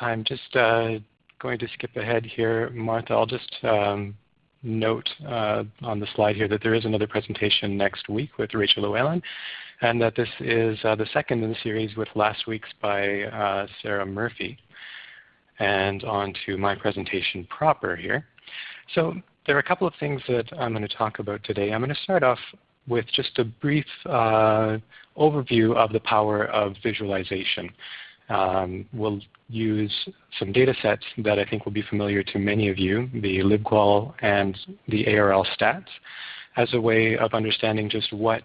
I'm just uh, going to skip ahead here. Martha, I'll just um, note uh, on the slide here that there is another presentation next week with Rachel Llewellyn, and that this is uh, the second in the series with last week's by uh, Sarah Murphy. And on to my presentation proper here. So there are a couple of things that I'm going to talk about today. I'm going to start off with just a brief uh, overview of the power of visualization. Um, we'll use some data sets that I think will be familiar to many of you, the libqual and the ARL stats, as a way of understanding just what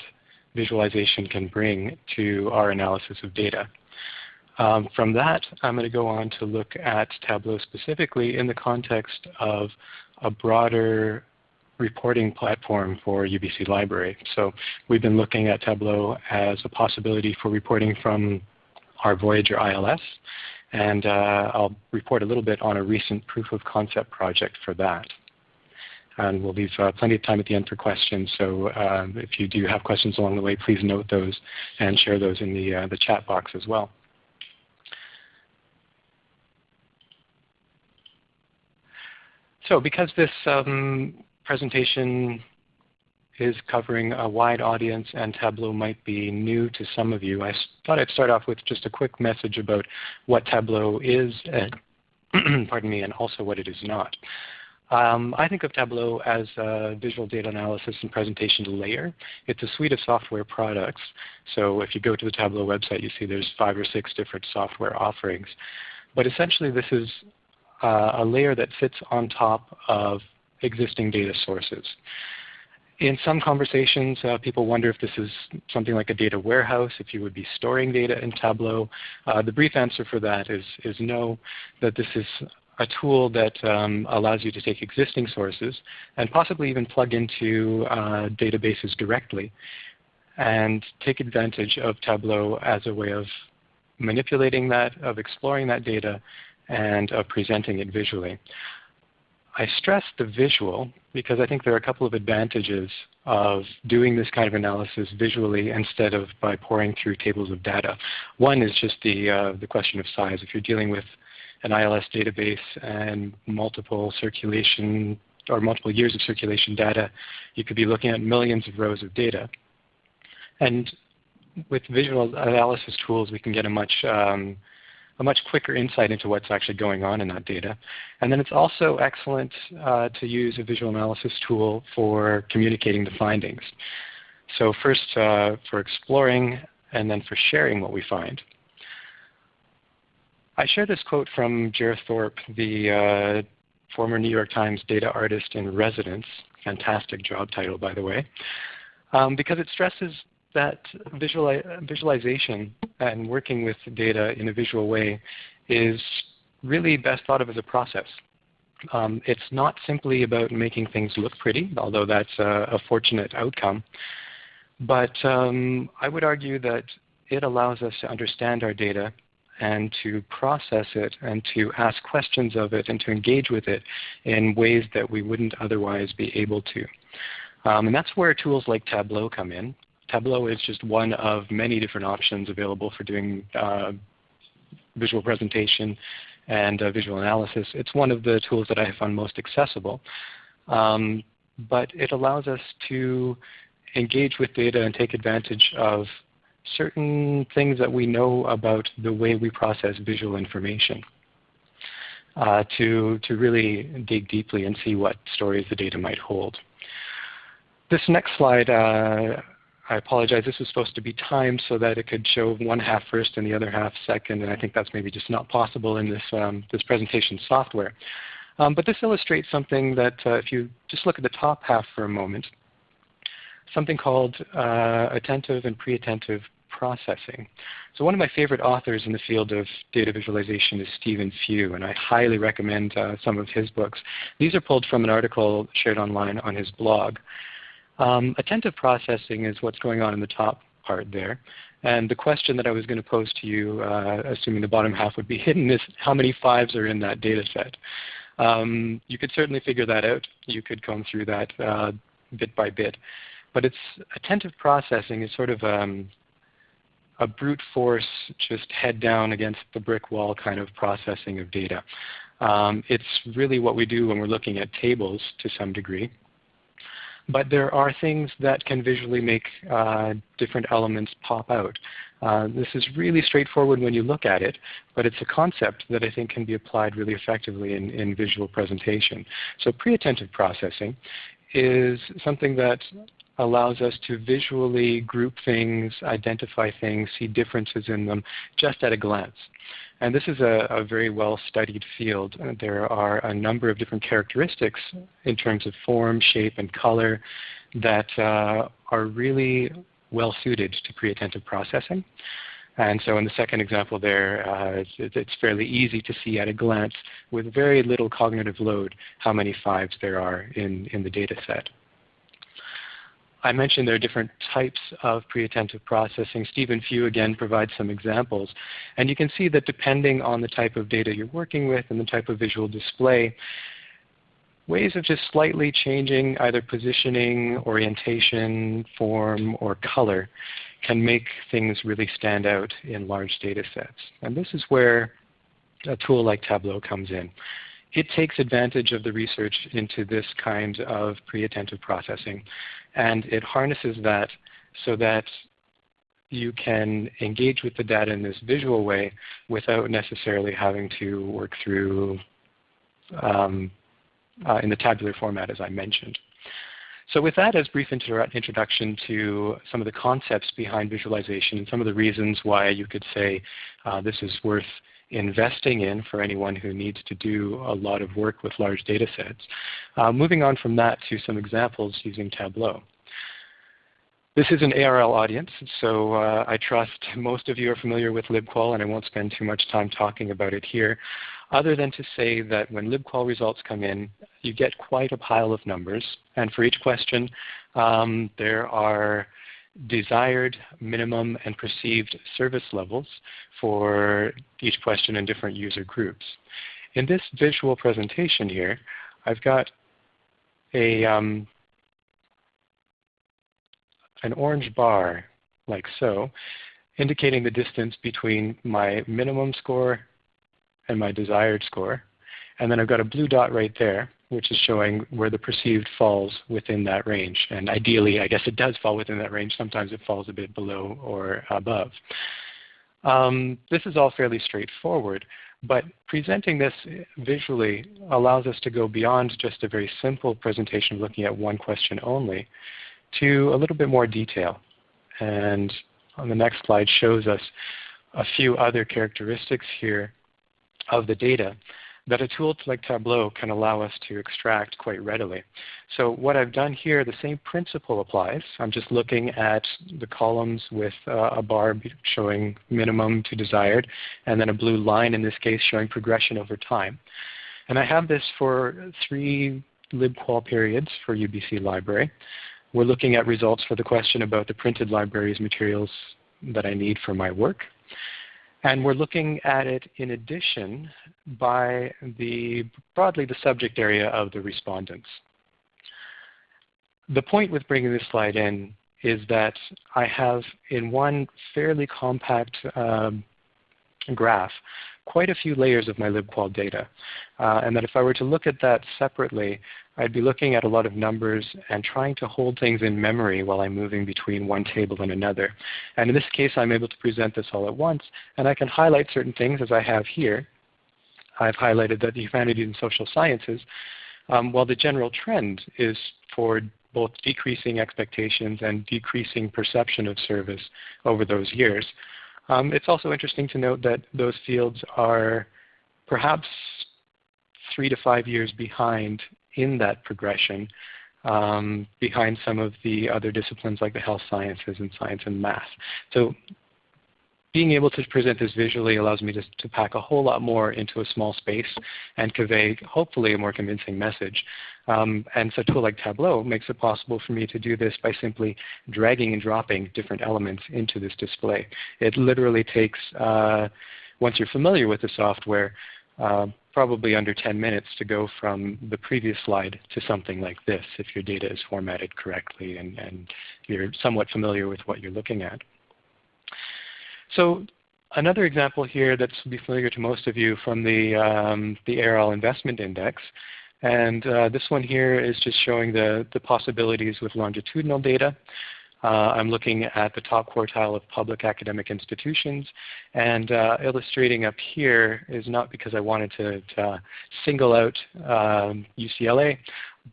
visualization can bring to our analysis of data. Um, from that, I'm going to go on to look at Tableau specifically in the context of a broader reporting platform for UBC Library. So we've been looking at Tableau as a possibility for reporting from our Voyager ILS, and uh, I'll report a little bit on a recent proof of concept project for that. And we'll leave uh, plenty of time at the end for questions, so uh, if you do have questions along the way, please note those and share those in the, uh, the chat box as well. So because this um, presentation is covering a wide audience and Tableau might be new to some of you, I thought I'd start off with just a quick message about what Tableau is, and pardon me, and also what it is not. Um, I think of Tableau as a visual data analysis and presentation layer. It's a suite of software products. So if you go to the Tableau website, you see there's five or six different software offerings. But essentially this is uh, a layer that sits on top of existing data sources. In some conversations, uh, people wonder if this is something like a data warehouse, if you would be storing data in Tableau. Uh, the brief answer for that is, is no, that this is a tool that um, allows you to take existing sources and possibly even plug into uh, databases directly and take advantage of Tableau as a way of manipulating that, of exploring that data, and of presenting it visually. I stress the visual because I think there are a couple of advantages of doing this kind of analysis visually instead of by poring through tables of data. One is just the, uh, the question of size. If you're dealing with an ILS database and multiple circulation or multiple years of circulation data, you could be looking at millions of rows of data. And with visual analysis tools, we can get a much um, a much quicker insight into what's actually going on in that data. And then it's also excellent uh, to use a visual analysis tool for communicating the findings. So first uh, for exploring and then for sharing what we find. I share this quote from Jer Thorp, the uh, former New York Times data artist in residence. Fantastic job title, by the way. Um, because it stresses that visualization and working with data in a visual way is really best thought of as a process. Um, it's not simply about making things look pretty, although that's a, a fortunate outcome. But um, I would argue that it allows us to understand our data and to process it and to ask questions of it and to engage with it in ways that we wouldn't otherwise be able to. Um, and that's where tools like Tableau come in. Tableau is just one of many different options available for doing uh, visual presentation and uh, visual analysis. It's one of the tools that I have found most accessible. Um, but it allows us to engage with data and take advantage of certain things that we know about the way we process visual information. Uh, to, to really dig deeply and see what stories the data might hold. This next slide uh, I apologize. This was supposed to be timed so that it could show one half first and the other half second, and I think that's maybe just not possible in this, um, this presentation software. Um, but this illustrates something that uh, if you just look at the top half for a moment, something called uh, attentive and pre-attentive processing. So one of my favorite authors in the field of data visualization is Stephen Few, and I highly recommend uh, some of his books. These are pulled from an article shared online on his blog. Um, attentive processing is what's going on in the top part there. And the question that I was going to pose to you, uh, assuming the bottom half would be hidden, is how many fives are in that data set? Um, you could certainly figure that out. You could comb through that uh, bit by bit. But it's attentive processing is sort of um, a brute force, just head down against the brick wall kind of processing of data. Um, it's really what we do when we're looking at tables to some degree. But there are things that can visually make uh, different elements pop out. Uh, this is really straightforward when you look at it, but it's a concept that I think can be applied really effectively in, in visual presentation. So pre-attentive processing is something that allows us to visually group things, identify things, see differences in them just at a glance. And this is a, a very well-studied field. Uh, there are a number of different characteristics in terms of form, shape, and color that uh, are really well suited to pre-attentive processing. And so in the second example there, uh, it's, it's, fairly easy to see at a glance with very little cognitive load how many fives there are in, in the data set. I mentioned there are different types of pre-attentive processing. Stephen Few again provides some examples. And you can see that depending on the type of data you're working with and the type of visual display, ways of just slightly changing either positioning, orientation, form, or color can make things really stand out in large data sets. And this is where a tool like Tableau comes in. It takes advantage of the research into this kind of pre-attentive processing and it harnesses that so that you can engage with the data in this visual way without necessarily having to work through um, uh, in the tabular format as I mentioned. So with that as brief introduction to some of the concepts behind visualization and some of the reasons why you could say uh, this is worth investing in for anyone who needs to do a lot of work with large data sets. Uh, moving on from that to some examples using Tableau. This is an ARL audience, so uh, I trust most of you are familiar with libqual, and I won't spend too much time talking about it here, other than to say that when libqual results come in, you get quite a pile of numbers. And for each question, um, there are desired minimum and perceived service levels for each question in different user groups. In this visual presentation here, I've got a, um, an orange bar like so, indicating the distance between my minimum score and my desired score. And then I've got a blue dot right there which is showing where the perceived falls within that range. And ideally, I guess it does fall within that range. Sometimes it falls a bit below or above. Um, this is all fairly straightforward, but presenting this visually allows us to go beyond just a very simple presentation looking at one question only to a little bit more detail. And on the next slide shows us a few other characteristics here of the data that a tool like Tableau can allow us to extract quite readily. So what I've done here, the same principle applies. I'm just looking at the columns with uh, a bar showing minimum to desired, and then a blue line in this case showing progression over time. And I have this for three libqual periods for UBC Library. We're looking at results for the question about the printed libraries materials that I need for my work. And we're looking at it in addition by the broadly the subject area of the respondents. The point with bringing this slide in is that I have in one fairly compact um, graph quite a few layers of my libqual data. Uh, and that if I were to look at that separately, I'd be looking at a lot of numbers and trying to hold things in memory while I'm moving between one table and another. And in this case, I'm able to present this all at once, and I can highlight certain things as I have here. I've highlighted that the humanities and social sciences, um, while the general trend is for both decreasing expectations and decreasing perception of service over those years. Um, it's also interesting to note that those fields are perhaps three to five years behind in that progression um, behind some of the other disciplines like the health sciences and science and math. So being able to present this visually allows me to, to, pack a whole lot more into a small space and convey hopefully a more convincing message. Um, and so a tool like Tableau makes it possible for me to do this by simply dragging and dropping different elements into this display. It literally takes, uh, once you're familiar with the software, uh, probably under 10 minutes to go from the previous slide to something like this if your data is formatted correctly and, and you're somewhat familiar with what you're looking at. So another example here that's be familiar to most of you from the, um, the ARL Investment Index. And uh, this one here is just showing the, the possibilities with longitudinal data. Uh, I'm looking at the top quartile of public academic institutions. And uh, illustrating up here is not because I wanted to, to single out um, UCLA,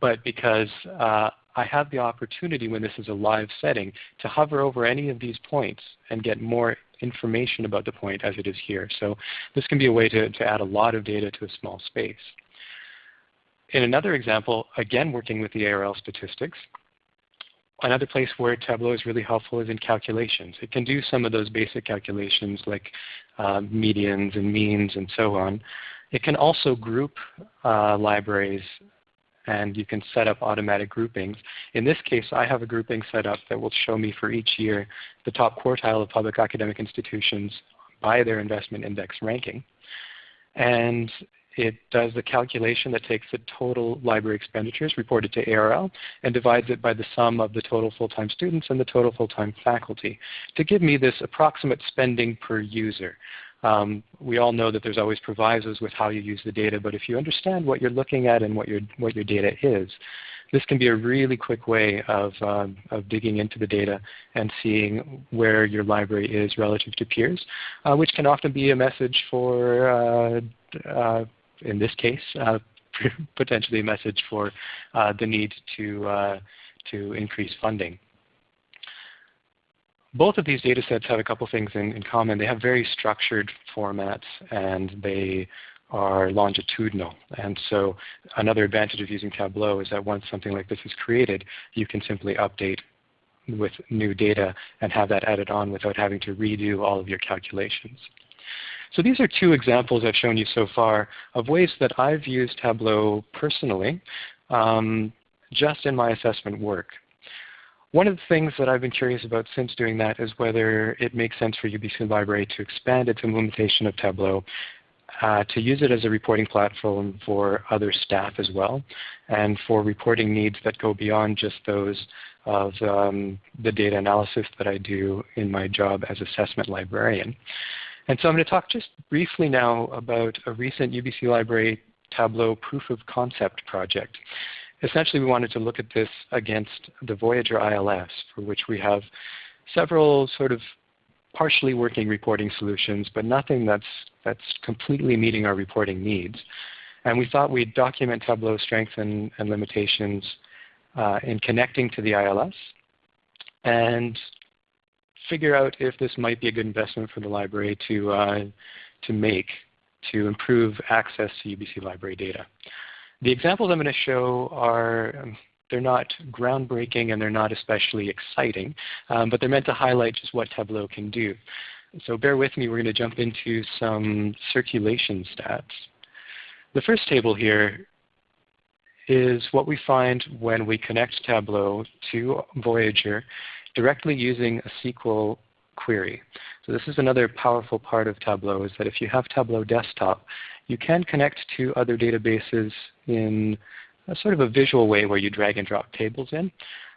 but because uh, I have the opportunity when this is a live setting to hover over any of these points and get more information about the point as it is here. So this can be a way to, to add a lot of data to a small space. In another example, again working with the ARL statistics, another place where Tableau is really helpful is in calculations. It can do some of those basic calculations like uh, medians and means and so on. It can also group uh, libraries and you can set up automatic groupings. In this case, I have a grouping set up that will show me for each year the top quartile of public academic institutions by their investment index ranking. And it does the calculation that takes the total library expenditures reported to ARL and divides it by the sum of the total full-time students and the total full-time faculty to give me this approximate spending per user. Um, we all know that there's always provisos with how you use the data, but if you understand what you're looking at and what your, what your data is, this can be a really quick way of, um, of digging into the data and seeing where your library is relative to peers, uh, which can often be a message for, uh, uh, in this case, uh, potentially a message for uh, the need to, uh, to increase funding both of these data sets have a couple things in, in, common. They have very structured formats and they are longitudinal. And so another advantage of using Tableau is that once something like this is created, you can simply update with new data and have that added on without having to redo all of your calculations. So these are two examples I've shown you so far of ways that I've used Tableau personally um, just in my assessment work. One of the things that I've been curious about since doing that is whether it makes sense for UBC Library to expand its implementation of Tableau uh, to use it as a reporting platform for other staff as well, and for reporting needs that go beyond just those of um, the data analysis that I do in my job as assessment librarian. And so I'm going to talk just briefly now about a recent UBC Library Tableau proof of concept project essentially we wanted to look at this against the Voyager ILS, for which we have several sort of partially working reporting solutions, but nothing that's, that's completely meeting our reporting needs. And we thought we'd document Tableau's strengths and, and limitations uh, in connecting to the ILS and figure out if this might be a good investment for the library to, uh, to make to improve access to UBC library data. The examples I'm going to show are um, they're not groundbreaking and they're not especially exciting, um, but they're meant to highlight just what Tableau can do. So bear with me, we're going to jump into some circulation stats. The first table here is what we find when we connect Tableau to Voyager directly using a SQL query. So this is another powerful part of Tableau is that if you have Tableau Desktop, you can connect to other databases in a sort of a visual way where you drag and drop tables in.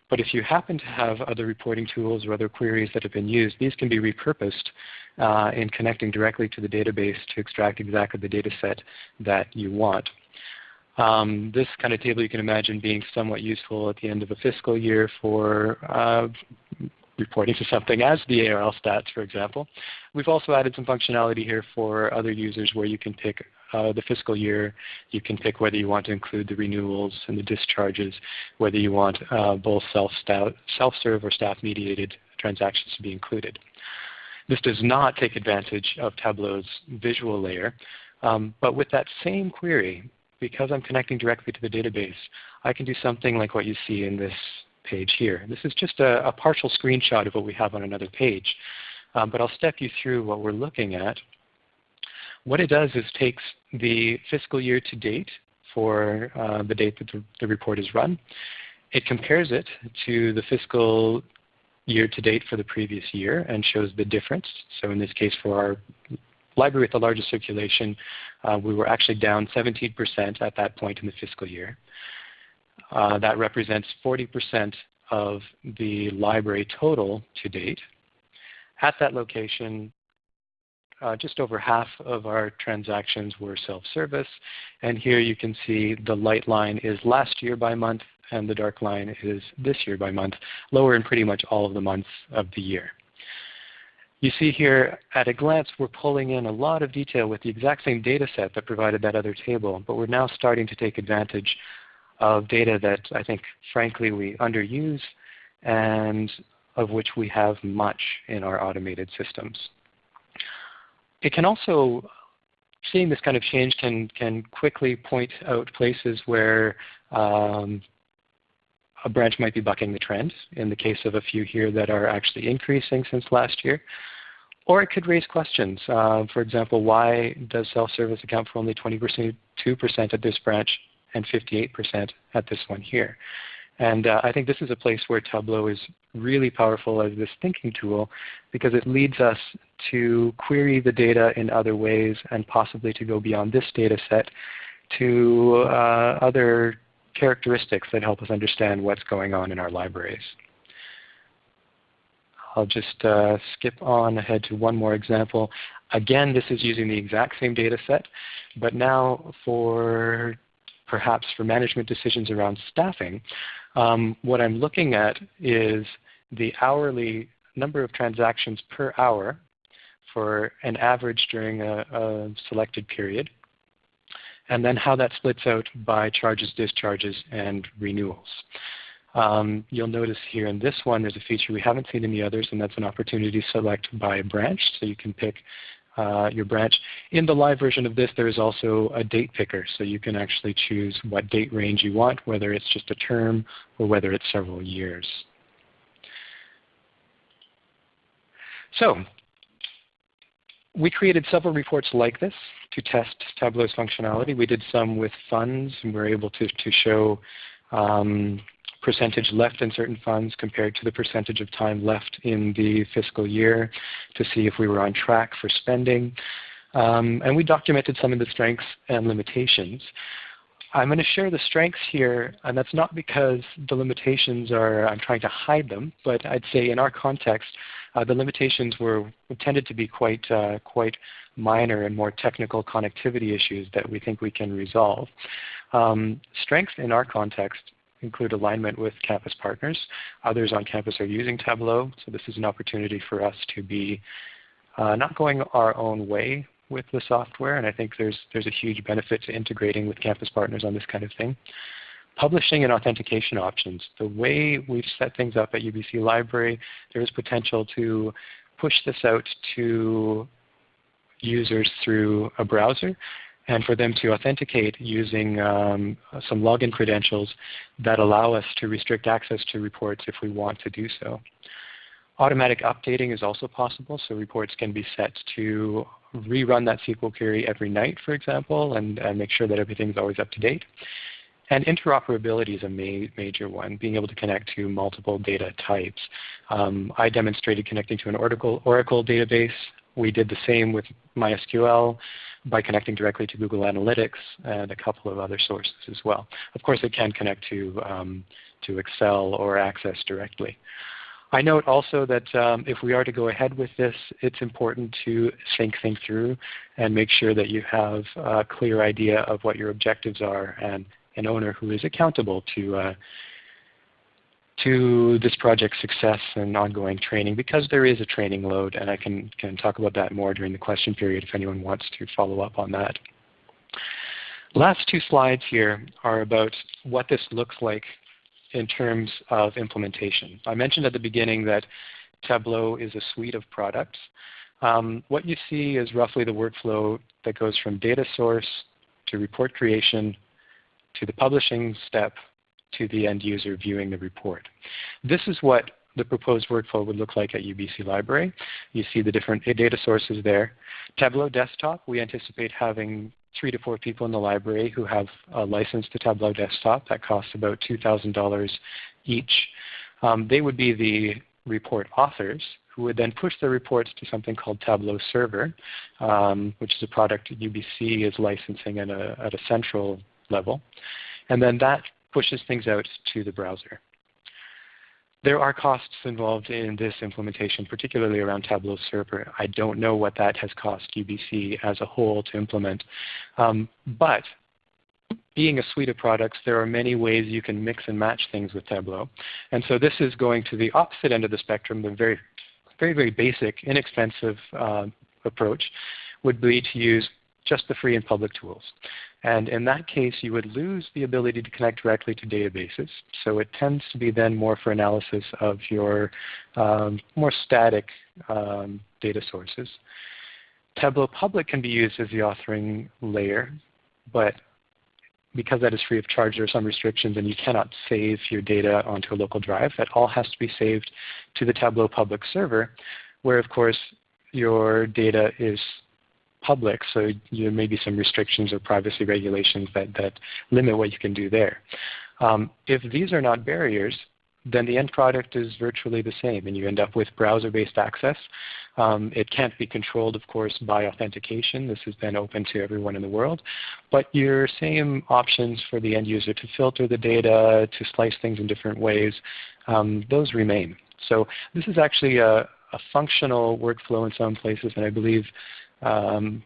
But if you happen to have other reporting tools or other queries that have been used, these can be repurposed uh, in connecting directly to the database to extract exactly the data set that you want. Um, this kind of table you can imagine being somewhat useful at the end of a fiscal year for uh, reporting to something as the ARL stats, for example. We've also added some functionality here for other users where you can pick uh, the fiscal year. You can pick whether you want to include the renewals and the discharges, whether you want uh, both self self-serve or staff-mediated transactions to be included. This does not take advantage of Tableau's visual layer, um, but with that same query, because I'm connecting directly to the database, I can do something like what you see in this page here. This is just a, a partial screenshot of what we have on another page. Um, but I'll step you through what we're looking at. What it does is takes the fiscal year to date for uh, the date that the, the report is run. It compares it to the fiscal year to date for the previous year and shows the difference. So in this case for our library with the largest circulation, uh, we were actually down 17% at that point in the fiscal year. Uh, that represents 40% of the library total to date. At that location, uh, just over half of our transactions were self-service. And here you can see the light line is last year by month and the dark line is this year by month, lower in pretty much all of the months of the year. You see here at a glance we're pulling in a lot of detail with the exact same data set that provided that other table, but we're now starting to take advantage of data that I think frankly we underuse and of which we have much in our automated systems. It can also, seeing this kind of change can, can quickly point out places where um, a branch might be bucking the trend, in the case of a few here that are actually increasing since last year. Or it could raise questions. Uh, for example, why does self-service account for only 22% at this branch and 58% at this one here? And uh, I think this is a place where Tableau is really powerful as this thinking tool because it leads us to query the data in other ways and possibly to go beyond this data set to uh, other characteristics that help us understand what's going on in our libraries. I'll just uh, skip on ahead to one more example. Again, this is using the exact same data set, but now for perhaps for management decisions around staffing, um, what I'm looking at is the hourly number of transactions per hour for an average during a, a selected period, and then how that splits out by charges, discharges, and renewals. Um, you'll notice here in this one there's a feature we haven't seen in the others, and that's an opportunity select by branch. So you can pick your branch. In the live version of this, there is also a date picker, so you can actually choose what date range you want, whether it's just a term or whether it's several years. So we created several reports like this to test Tableau's functionality. We did some with funds, and we were able to, to show um, percentage left in certain funds compared to the percentage of time left in the fiscal year to see if we were on track for spending. Um, and we documented some of the strengths and limitations. I'm going to share the strengths here, and that's not because the limitations are, I'm trying to hide them, but I'd say in our context, uh, the limitations were tended to be quite, uh, quite minor and more technical connectivity issues that we think we can resolve. Um, strengths in our context include alignment with campus partners. Others on campus are using Tableau, so this is an opportunity for us to be uh, not going our own way with the software, and I think there's, there's a huge benefit to integrating with campus partners on this kind of thing. Publishing and authentication options. The way we've set things up at UBC Library, there is potential to push this out to users through a browser and for them to authenticate using um, some login credentials that allow us to restrict access to reports if we want to do so. Automatic updating is also possible, so reports can be set to rerun that SQL query every night, for example, and, and make sure that everything's always up to date. And interoperability is a ma major one, being able to connect to multiple data types. Um, I demonstrated connecting to an Oracle, Oracle database. We did the same with MySQL by connecting directly to Google Analytics and a couple of other sources as well. Of course, it can connect to, um, to Excel or Access directly. I note also that um, if we are to go ahead with this, it's important to think things through and make sure that you have a clear idea of what your objectives are and an owner who is accountable to uh, to this project's success and ongoing training because there is a training load and I can, can talk about that more during the question period if anyone wants to follow up on that. Last two slides here are about what this looks like in terms of implementation. I mentioned at the beginning that Tableau is a suite of products. Um, what you see is roughly the workflow that goes from data source to report creation to the publishing step to the end user viewing the report. This is what the proposed workflow would look like at UBC Library. You see the different data sources there. Tableau Desktop, we anticipate having three to four people in the library who have a license to Tableau Desktop. That costs about $2,000 each. Um, they would be the report authors who would then push their reports to something called Tableau Server, um, which is a product UBC is licensing at a, at a central level. And then that pushes things out to the browser. there are costs involved in this implementation, particularly around Tableau Server. I don't know what that has cost UBC as a whole to implement. Um, but being a suite of products, there are many ways you can mix and match things with Tableau. And so this is going to the opposite end of the spectrum, the very, very, very basic, inexpensive uh, approach would be to use just the free and public tools. And in that case, you would lose the ability to connect directly to databases. So it tends to be then more for analysis of your um, more static um, data sources. Tableau Public can be used as the authoring layer, but because that is free of charge, there are some restrictions and you cannot save your data onto a local drive. That all has to be saved to the Tableau Public server, where of course your data is public, so there may be some restrictions or privacy regulations that, that limit what you can do there. Um, if these are not barriers, then the end product is virtually the same and you end up with browser-based access. Um, it can't be controlled, of course, by authentication. This has been open to everyone in the world. But your same options for the end user to filter the data, to slice things in different ways, um, those remain. So this is actually a, a, functional workflow in some places, and I believe um,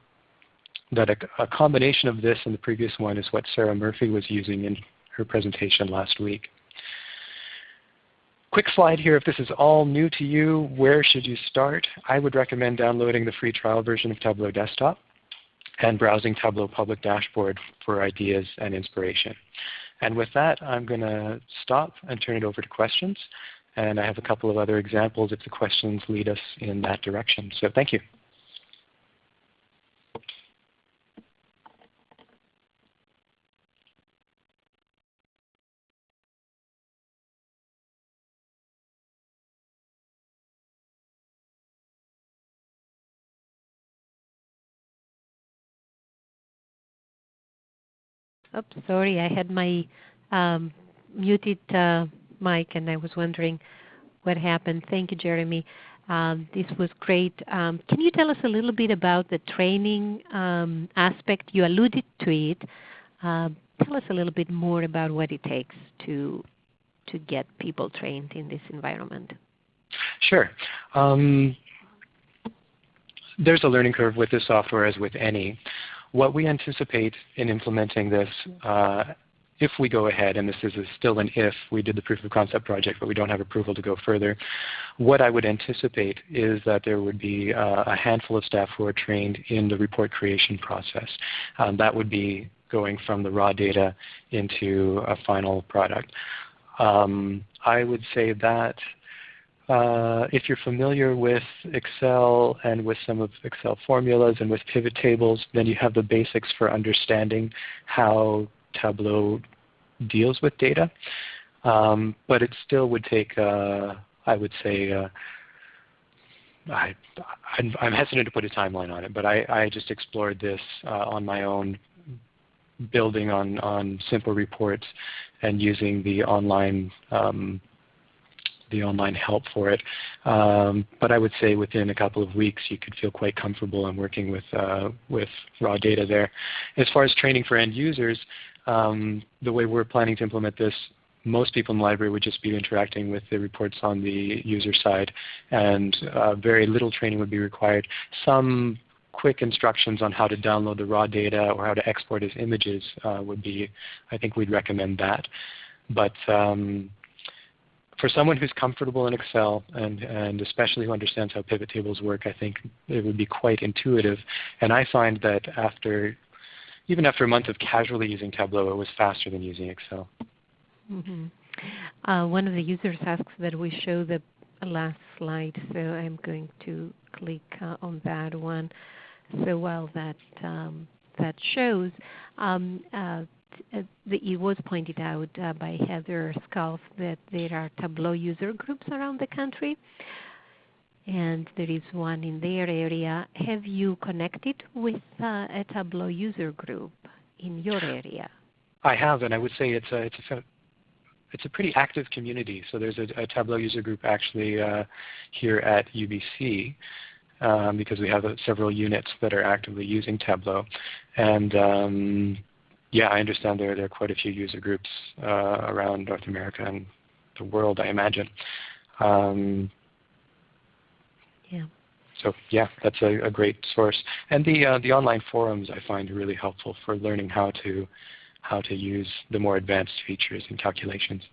that a, a combination of this and the previous one is what Sarah Murphy was using in her presentation last week. Quick slide here, if this is all new to you, where should you start? I would recommend downloading the free trial version of Tableau Desktop and browsing Tableau Public Dashboard for ideas and inspiration. And with that, I'm going to stop and turn it over to questions. And I have a couple of other examples if the questions lead us in that direction. So thank you. Oops, sorry, I had my um, muted uh, mic and I was wondering what happened. Thank you, Jeremy. Um, this was great. Um, can you tell us a little bit about the training um, aspect? You alluded to it. Uh, tell us a little bit more about what it takes to to get people trained in this environment. Sure. Um, there's a learning curve with this software as with any. What we anticipate in implementing this, uh, if we go ahead, and this is still an if, we did the proof of concept project, but we don't have approval to go further, what I would anticipate is that there would be uh, a handful of staff who are trained in the report creation process. Um, that would be going from the raw data into a final product. Um, I would say that uh, if you're familiar with Excel and with some of Excel formulas and with pivot tables, then you have the basics for understanding how Tableau deals with data. Um, but it still would take, uh, I would say, uh, I, am hesitant to put a timeline on it, but I, I just explored this uh, on my own, building on, on simple reports and using the online um, the online help for it. Um, but I would say within a couple of weeks you could feel quite comfortable in working with, uh, with raw data there. As far as training for end users, um, the way we're planning to implement this, most people in the library would just be interacting with the reports on the user side and uh, very little training would be required. Some quick instructions on how to download the raw data or how to export as images uh, would be, I think we'd recommend that. But um, for someone who's comfortable in Excel and, and especially who understands how pivot tables work, I think it would be quite intuitive. And I find that after, even after a month of casually using Tableau, it was faster than using Excel. Mm -hmm. uh, one of the users asks that we show the last slide, so I'm going to click uh, on that one. So while that um, that shows, um, uh, uh, it was pointed out uh, by Heather Sculf that there are Tableau user groups around the country, and there is one in their area. Have you connected with uh, a Tableau user group in your area? I have, and I would say it's a, it's a it's a pretty active community. So there's a, a Tableau user group actually uh, here at UBC um, because we have uh, several units that are actively using Tableau. And um, yeah, I understand there, there are quite a few user groups uh, around North America and the world, I imagine. Um, yeah. So yeah, that's a, a, great source. And the uh, the online forums I find really helpful for learning how to how to use the more advanced features and calculations.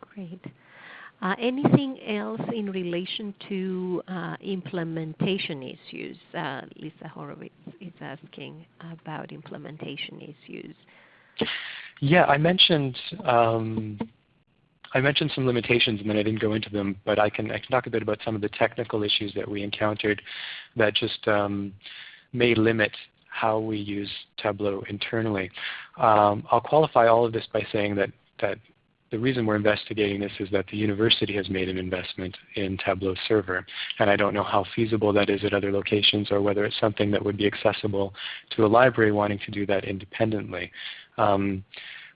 Great. Uh, anything else in relation to uh, implementation issues? Uh, Lisa Horowitz is asking about implementation issues. Yeah, I mentioned um, I mentioned some limitations and then I didn't go into them, but I can I can talk a bit about some of the technical issues that we encountered that just um, may limit how we use Tableau internally. Um, I'll qualify all of this by saying that that the reason we're investigating this is that the university has made an investment in Tableau Server. And I don't know how feasible that is at other locations or whether it's something that would be accessible to a library wanting to do that independently. Um,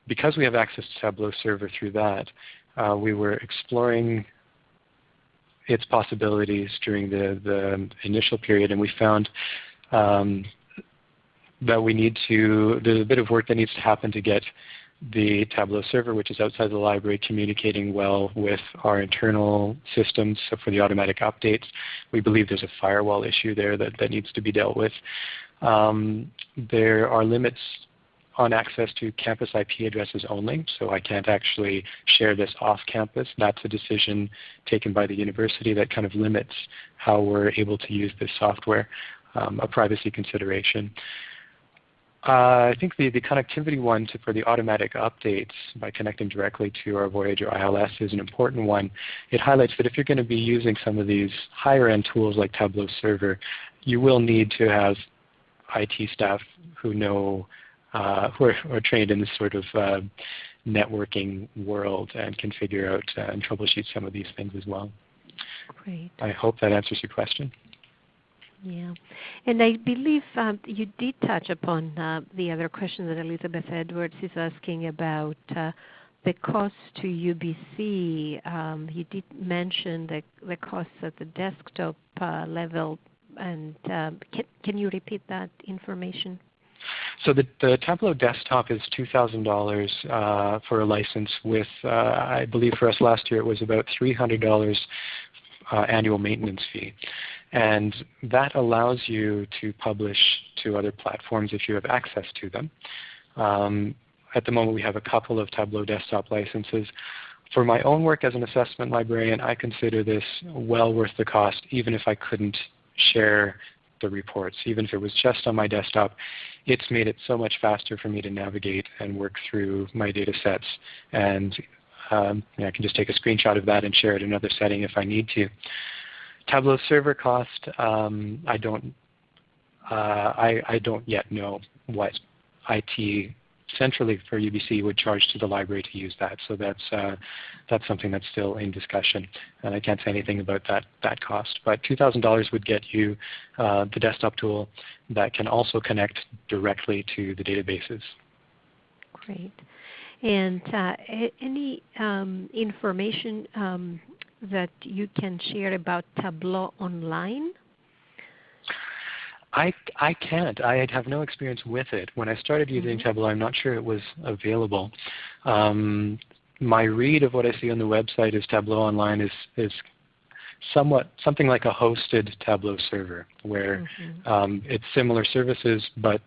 because we have access to Tableau Server through that, uh, we were exploring its possibilities during the, the initial period and we found um, that we need to, there's a bit of work that needs to happen to get the Tableau server, which is outside the library, communicating well with our internal systems so for the automatic updates. We believe there's a firewall issue there that, that needs to be dealt with. Um, there are limits on access to campus IP addresses only, so I can't actually share this off campus. That's a decision taken by the university that kind of limits how we're able to use this software, um, a privacy consideration. Uh, I think the, the connectivity one to, for the automatic updates by connecting directly to our Voyager ILS is an important one. It highlights that if you're going to be using some of these higher end tools like Tableau Server, you will need to have IT staff who know, uh, who, are, who, are, trained in this sort of uh, networking world and can figure out uh, and troubleshoot some of these things as well. Great. I hope that answers your question. Yeah. And I believe um, you did touch upon uh, the other question that Elizabeth Edwards is asking about uh, the cost to UBC. Um, you did mention the, the costs at the desktop uh, level. And um, can, can you repeat that information? So the, the Tableau desktop is $2,000 uh, for a license with, uh, I believe for us last year it was about $300 uh, annual maintenance fee. And that allows you to publish to other platforms if you have access to them. Um, at the moment we have a couple of Tableau desktop licenses. For my own work as an assessment librarian, I consider this well worth the cost even if I couldn't share the reports. Even if it was just on my desktop, it's made it so much faster for me to navigate and work through my data sets. And um, I can just take a screenshot of that and share it in another setting if I need to. Tableau server cost, um, I don't uh, I, I, don't yet know what IT centrally for UBC would charge to the library to use that. So that's uh, that's something that's still in discussion, and I can't say anything about that that cost. But $2,000 would get you uh, the desktop tool that can also connect directly to the databases. Great. And uh, any um, information um, that you can share about Tableau Online? I, I can't. I have no experience with it. When I started using mm-hmm. Tableau, I'm not sure it was available. Um, my read of what I see on the website is Tableau Online is, is somewhat something like a hosted Tableau server, where mm-hmm. um, it's similar services, but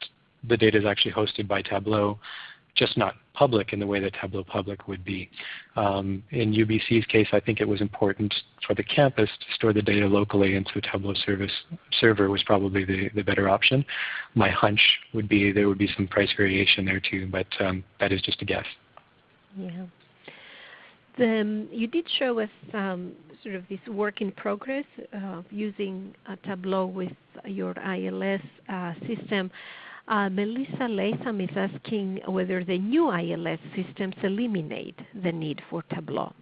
the data is actually hosted by Tableau just not public in the way that Tableau Public would be. Um, in UBC's case, I think it was important for the campus to store the data locally, and so Tableau service server was probably the, the better option. My hunch would be there would be some price variation there too, but um, that is just a guess. Yeah. The, you did show us um, sort of this work in progress uh, using Tableau with your ILS uh, system. Uh, Melissa Latham is asking whether the new ILS systems eliminate the need for Tableau.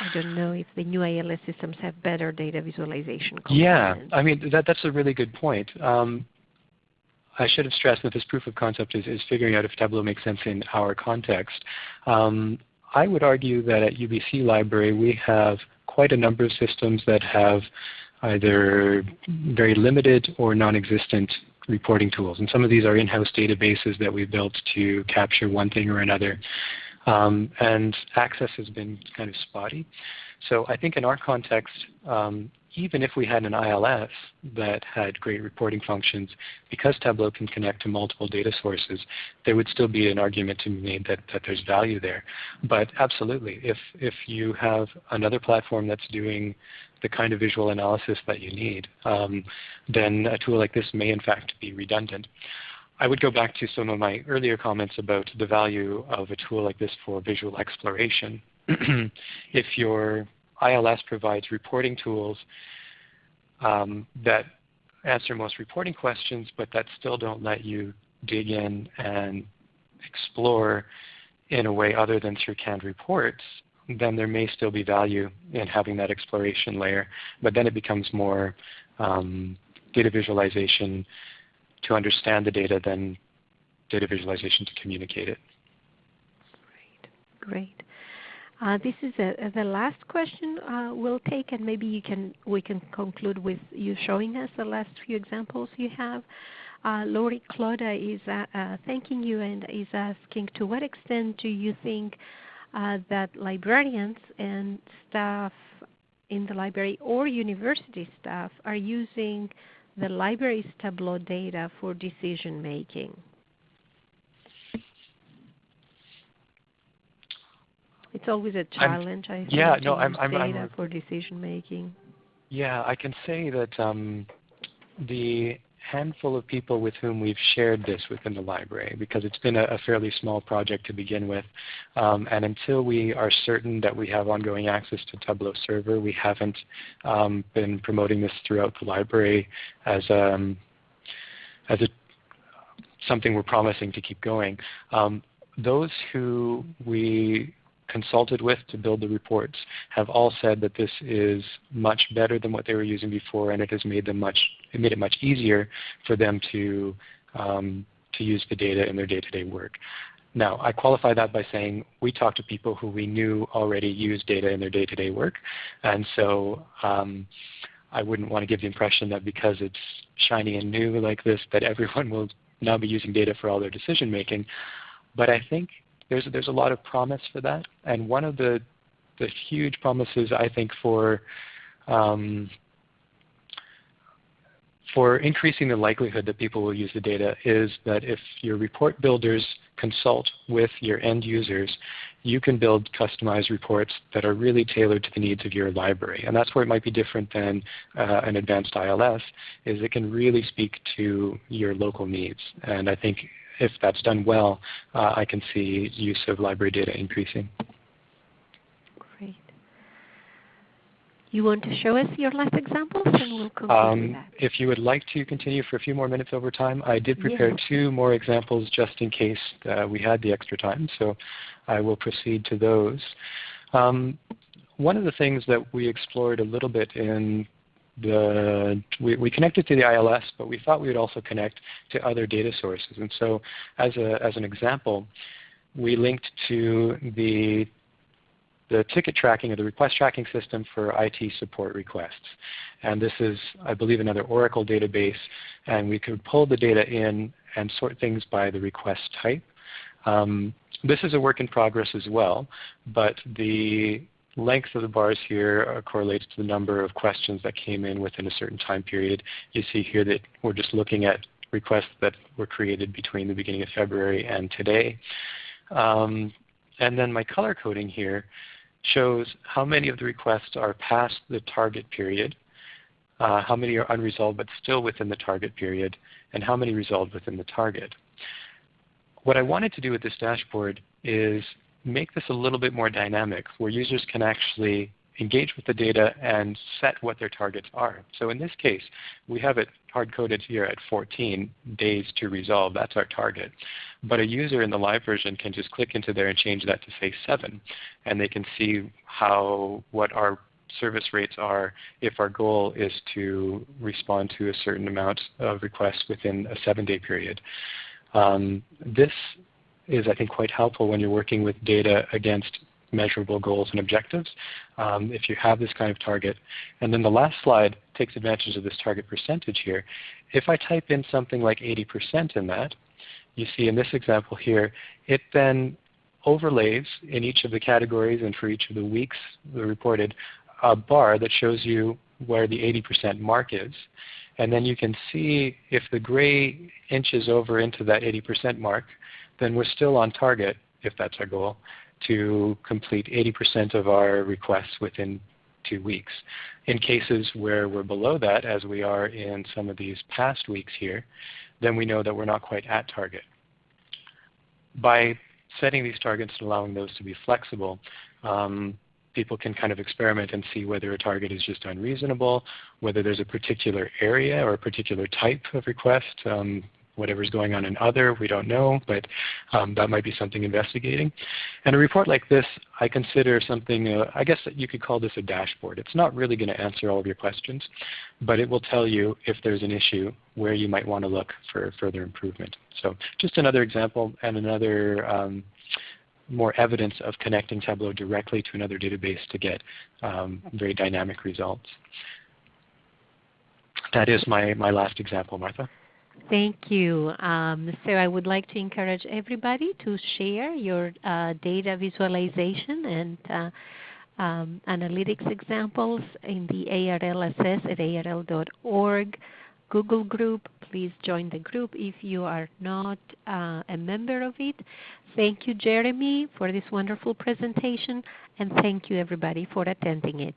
I don't know if the new ILS systems have better data visualization components. Yeah, I mean that, that's a really good point. Um, I should have stressed that this proof of concept is, is figuring out if Tableau makes sense in our context. Um, I would argue that at UBC Library we have quite a number of systems that have either very limited or non-existent reporting tools. And some of these are in-house databases that we built to capture one thing or another. Um, and access has been kind of spotty. So I think in our context, um, even if we had an ILS that had great reporting functions, because Tableau can connect to multiple data sources, there would still be an argument to be made that, that there's value there. But absolutely, if, if you have another platform that's doing the kind of visual analysis that you need, um, then a tool like this may in fact be redundant. I would go back to some of my earlier comments about the value of a tool like this for visual exploration. if your ILS provides reporting tools um, that answer most reporting questions, but that still don't let you dig in and explore in a way other than through canned reports, then there may still be value in having that exploration layer. But then it becomes more um, data visualization to understand the data than data visualization to communicate it. Great. Great. Uh, this is a, the last question uh, we'll take, and maybe you can we can conclude with you showing us the last few examples you have. Uh, Lorie Kloda is uh, uh, thanking you and is asking, to what extent do you think uh, that librarians and staff in the library or university staff are using the library's Tableau data for decision It's always a challenge, I'm, I think, yeah, no, I'm, I'm, data I'm, for decision making. Yeah, I can say that um, the handful of people with whom we've shared this within the library because it's been a, a fairly small project to begin with. Um, and until we are certain that we have ongoing access to Tableau Server, we haven't um, been promoting this throughout the library as, um, as a, something we're promising to keep going. Um, those who we consulted with to build the reports have all said that this is much better than what they were using before and it has made them much it made it much easier for them to um, to use the data in their day-to-day -day work. Now, I qualify that by saying we talked to people who we knew already use data in their day-to-day -day work, and so um, I wouldn't want to give the impression that because it's shiny and new like this that everyone will now be using data for all their decision making. But I think there's, there's a lot of promise for that. And one of the, the huge promises I think for, um, for increasing the likelihood that people will use the data is that if your report builders consult with your end users, you can build customized reports that are really tailored to the needs of your library. And that's where it might be different than uh, an advanced ILS, is it can really speak to your local needs. And I think if that's done well, uh, I can see use of library data increasing. Great. You want to show us your last examples and we'll conclude um, that. If you would like to continue for a few more minutes over time, I did prepare yes. two more examples just in case uh, we had the extra time, so I will proceed to those. Um, one of the things that we explored a little bit in the, we, we, connected to the ILS, but we thought we would also connect to other data sources. And so as, a, as an example, we linked to the, the ticket tracking or the request tracking system for IT support requests. And this is, I believe, another Oracle database. And we could pull the data in and sort things by the request type. Um, this is a work in progress as well, but the length of the bars here uh, correlates to the number of questions that came in within a certain time period. You see here that we're just looking at requests that were created between the beginning of February and today. Um, and then my color coding here shows how many of the requests are past the target period, uh, how many are unresolved but still within the target period, and how many resolved within the target. What I wanted to do with this dashboard is make this a little bit more dynamic where users can actually engage with the data and set what their targets are. So in this case, we have it hard-coded here at 14 days to resolve. That's our target. But a user in the live version can just click into there and change that to say 7. And they can see how what our service rates are if our goal is to respond to a certain amount of requests within a 7-day period. Um, this is I think quite helpful when you're working with data against measurable goals and objectives um, if you have this kind of target. And then the last slide takes advantage of this target percentage here. If I type in something like 80% in that, you see in this example here, it then overlays in each of the categories and for each of the weeks reported a bar that shows you where the 80% mark is. And then you can see if the gray inches over into that 80% mark, then we're still on target, if that's our goal, to complete 80% of our requests within two weeks. In cases where we're below that, as we are in some of these past weeks here, then we know that we're not quite at target. By setting these targets and allowing those to be flexible, um, people can kind of experiment and see whether a target is just unreasonable, whether there's a particular area or a particular type of request. Um, whatever's going on in other, we don't know, but um, that might be something investigating. And a report like this, I consider something, uh, I guess you could call this a dashboard. It's not really going to answer all of your questions, but it will tell you if there's an issue where you might want to look for further improvement. So just another example and another um, more evidence of connecting Tableau directly to another database to get um, very dynamic results. That is my, my last example, Martha. Thank you. Um, so I would like to encourage everybody to share your uh, data visualization and uh, um, analytics examples in the ARLSS at arl.org Google group. Please join the group if you are not uh, a member of it. Thank you, Jeremy, for this wonderful presentation, and thank you, everybody, for attending it.